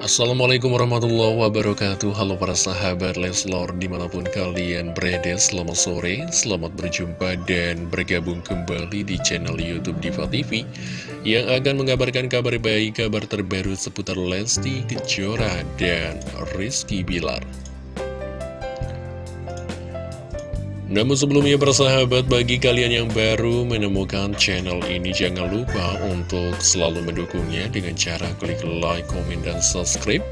Assalamualaikum warahmatullahi wabarakatuh. Halo para sahabat Leslor Di mana pun kalian berada Selamat sore, selamat berjumpa Dan bergabung kembali di channel Youtube Diva TV Yang akan mengabarkan kabar baik Kabar terbaru seputar Lesti Kejora Dan Rizky Bilar Namun sebelumnya persahabat bagi kalian yang baru menemukan channel ini jangan lupa untuk selalu mendukungnya dengan cara klik like, komen, dan subscribe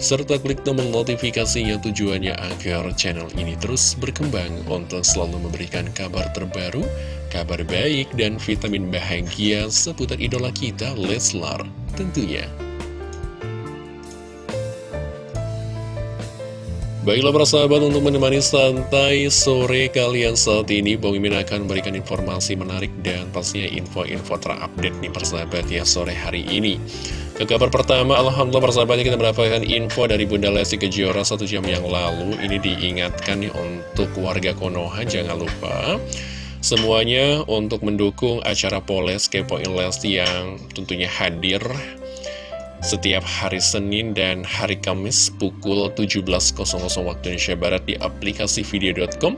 serta klik tombol notifikasinya tujuannya agar channel ini terus berkembang untuk selalu memberikan kabar terbaru, kabar baik, dan vitamin bahagia seputar idola kita Leslar tentunya. Baiklah para sahabat untuk menemani santai sore kalian saat ini Bang Mimin akan memberikan informasi menarik dan pastinya info-info terupdate nih persahabat ya sore hari ini. Ke kabar pertama Alhamdulillah persahabatnya kita mendapatkan info dari Bunda Lesti Kejora satu jam yang lalu. Ini diingatkan nih untuk warga Konoha jangan lupa. Semuanya untuk mendukung acara Poles Kepoin Lesti yang tentunya hadir setiap hari Senin dan hari Kamis pukul 17.00 waktu Indonesia Barat di aplikasi video.com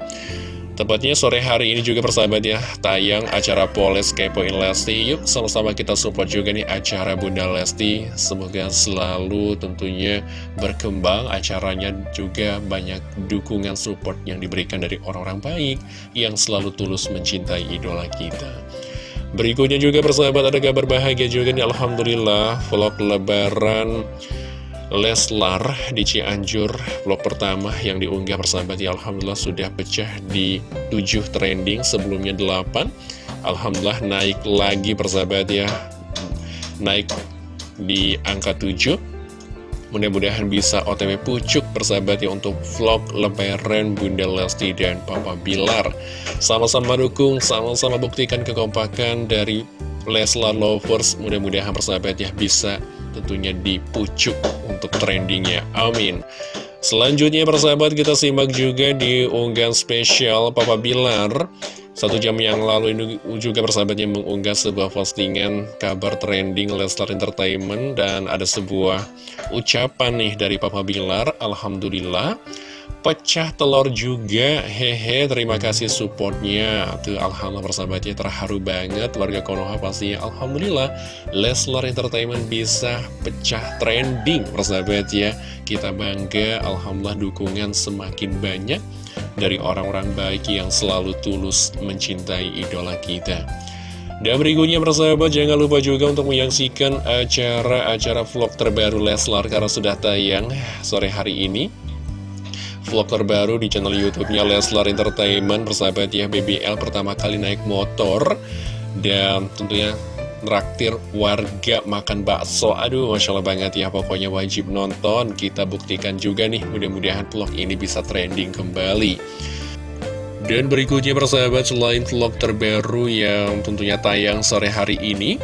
Tepatnya sore hari ini juga persahabat ya Tayang acara Poles Kepoin Lesti. Yuk sama-sama kita support juga nih acara Bunda Lesti. Semoga selalu tentunya berkembang Acaranya juga banyak dukungan support yang diberikan dari orang-orang baik Yang selalu tulus mencintai idola kita Berikutnya juga persahabat ada kabar bahagia juga nih. Alhamdulillah vlog lebaran Leslar di Cianjur vlog pertama yang diunggah persahabat ya Alhamdulillah sudah pecah di 7 trending sebelumnya 8 Alhamdulillah naik lagi persahabat ya. Naik di angka 7 Mudah-mudahan bisa otw pucuk persahabat ya untuk vlog lebaran Bunda Lesti dan Papa Bilar. Sama-sama dukung, sama-sama buktikan kekompakan dari Leslar Lovers. Mudah-mudahan persahabat ya bisa tentunya dipucuk untuk trendingnya. Amin Selanjutnya persahabat kita simak juga di unggahan spesial Papa Bilar. Satu jam yang lalu ini juga persahabatnya mengunggah sebuah postingan kabar trending Leslar Entertainment dan ada sebuah ucapan nih dari Papa Bilar, Alhamdulillah pecah telur juga, hehe terima kasih supportnya tuh Alhamdulillah persahabatnya terharu banget warga Konoha pastinya Alhamdulillah Leslar Entertainment bisa pecah trending persahabat ya kita bangga Alhamdulillah dukungan semakin banyak dari orang-orang baik yang selalu tulus mencintai idola kita. Dan berikutnya persahabat jangan lupa juga untuk menyaksikan acara-acara vlog terbaru Leslar karena sudah tayang sore hari ini. Vlog terbaru di channel YouTube-nya Leslar Entertainment persahabat ya BBL pertama kali naik motor dan tentunya Traktir warga makan bakso. Aduh Masya Allah banget ya Pokoknya wajib nonton. Kita buktikan juga nih Mudah-mudahan vlog ini bisa trending kembali. Dan berikutnya persahabat Selain vlog terbaru yang tentunya tayang sore hari ini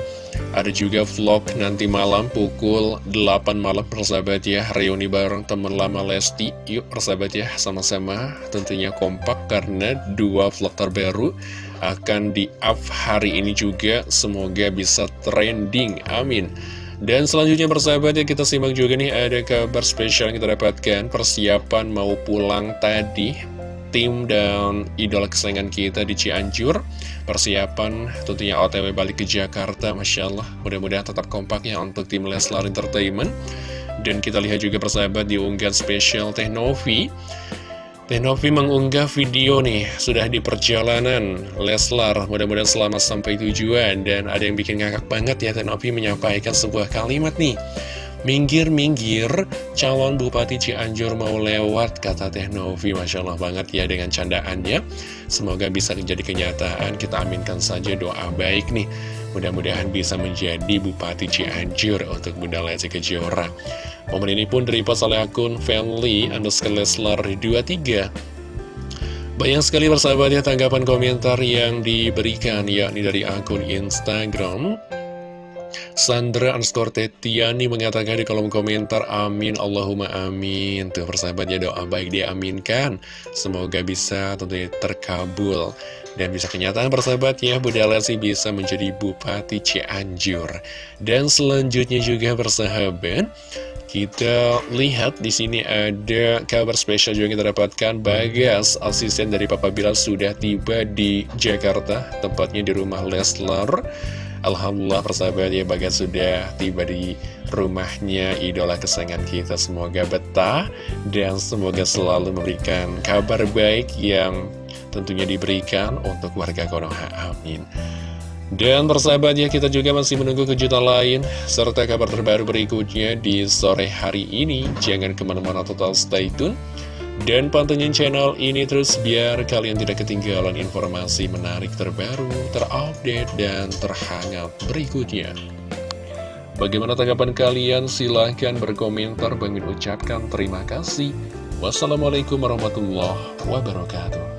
ada juga vlog nanti malam pukul 8 malam persahabat ya. Reuni bareng teman lama Lesti. Yuk persahabat ya sama-sama. Tentunya kompak karena dua vlog terbaru akan di-up hari ini juga. Semoga bisa trending, amin. Dan selanjutnya persahabat ya kita simak juga nih ada kabar spesial yang kita dapatkan. Persiapan mau pulang tadi Tim dan idola kesayangan kita di Cianjur. Persiapan tentunya OTW balik ke Jakarta Masya Allah. Mudah-mudahan tetap kompak ya untuk tim Leslar Entertainment. Dan kita lihat juga persahabat di unggahan spesial Teknovi Tenovi mengunggah video nih, sudah di perjalanan Leslar, mudah-mudahan selamat sampai tujuan. Dan ada yang bikin ngakak banget ya Tenovi menyampaikan sebuah kalimat nih Minggir-minggir, calon Bupati Cianjur mau lewat, kata Tenovi Masya Allah banget ya dengan candaannya. Semoga bisa menjadi kenyataan, kita aminkan saja doa baik nih. Mudah-mudahan bisa menjadi Bupati Cianjur untuk Bunda Lesti Kejora. Momen ini pun direpost oleh akun family underscore Leslar 23 Banyak sekali persahabatnya tanggapan komentar yang diberikan yakni dari akun Instagram Sandra underscore Tetiani mengatakan di kolom komentar Amin Allahumma amin. Tuh persahabatnya doa baik diaminkan. Semoga bisa tentunya terkabul. Dan bisa kenyataan persahabat ya Bunda Lesti bisa menjadi Bupati Cianjur. Dan selanjutnya juga persahabat Kita lihat di sini ada kabar spesial juga kita dapatkan. Bagas, asisten dari Papa Bilar sudah tiba di Jakarta, tempatnya di rumah Leslar. Alhamdulillah persahabat ya Bagas sudah tiba di rumahnya idola kesayangan kita. Semoga betah dan semoga selalu memberikan kabar baik yang tentunya diberikan untuk warga Konoha. Amin. Dan persahabatnya kita juga masih menunggu kejutan lain Serta kabar terbaru berikutnya di sore hari ini Jangan ke mana-mana total stay tune Dan pantengin channel ini terus biar kalian tidak ketinggalan informasi menarik terbaru Terupdate dan terhangat berikutnya. Bagaimana tanggapan kalian? Silahkan berkomentar. Bang ucapkan terima kasih. Wassalamualaikum warahmatullahi wabarakatuh